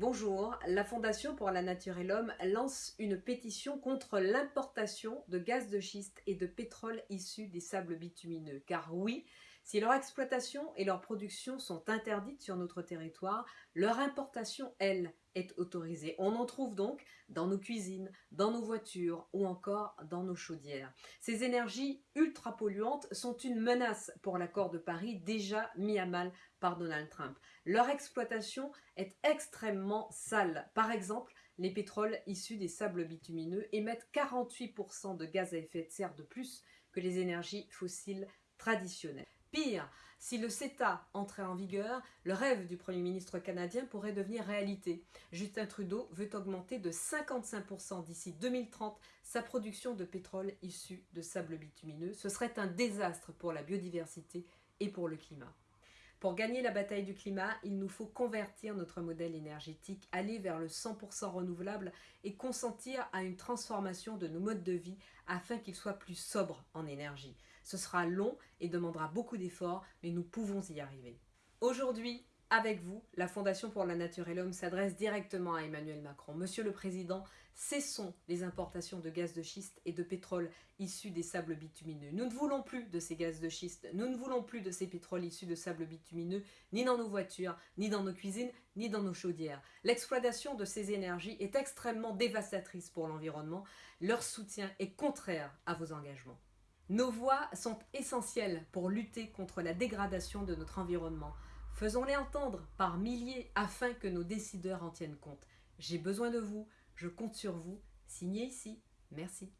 Bonjour, la Fondation pour la Nature et l'Homme lance une pétition contre l'importation de gaz de schiste et de pétrole issus des sables bitumineux. Car oui, si leur exploitation et leur production sont interdites sur notre territoire, leur importation, elle, est autorisée. On en trouve donc dans nos cuisines, dans nos voitures ou encore dans nos chaudières. Ces énergies ultra polluantes sont une menace pour l'accord de Paris déjà mis à mal par Donald Trump. Leur exploitation est extrêmement sale. Par exemple, les pétroles issus des sables bitumineux émettent 48% de gaz à effet de serre de plus que les énergies fossiles traditionnelles. Pire, si le CETA entrait en vigueur, le rêve du Premier ministre canadien pourrait devenir réalité. Justin Trudeau veut augmenter de 55% d'ici 2030 sa production de pétrole issu de sable bitumineux. Ce serait un désastre pour la biodiversité et pour le climat. Pour gagner la bataille du climat, il nous faut convertir notre modèle énergétique, aller vers le 100% renouvelable et consentir à une transformation de nos modes de vie afin qu'ils soient plus sobres en énergie. Ce sera long et demandera beaucoup d'efforts, mais nous pouvons y arriver. Aujourd'hui, avec vous, la Fondation pour la Nature et l'Homme s'adresse directement à Emmanuel Macron. Monsieur le Président, cessons les importations de gaz de schiste et de pétrole issus des sables bitumineux. Nous ne voulons plus de ces gaz de schiste, nous ne voulons plus de ces pétroles issus de sables bitumineux, ni dans nos voitures, ni dans nos cuisines, ni dans nos chaudières. L'exploitation de ces énergies est extrêmement dévastatrice pour l'environnement. Leur soutien est contraire à vos engagements. Nos voix sont essentielles pour lutter contre la dégradation de notre environnement. Faisons-les entendre par milliers afin que nos décideurs en tiennent compte. J'ai besoin de vous, je compte sur vous. Signez ici. Merci.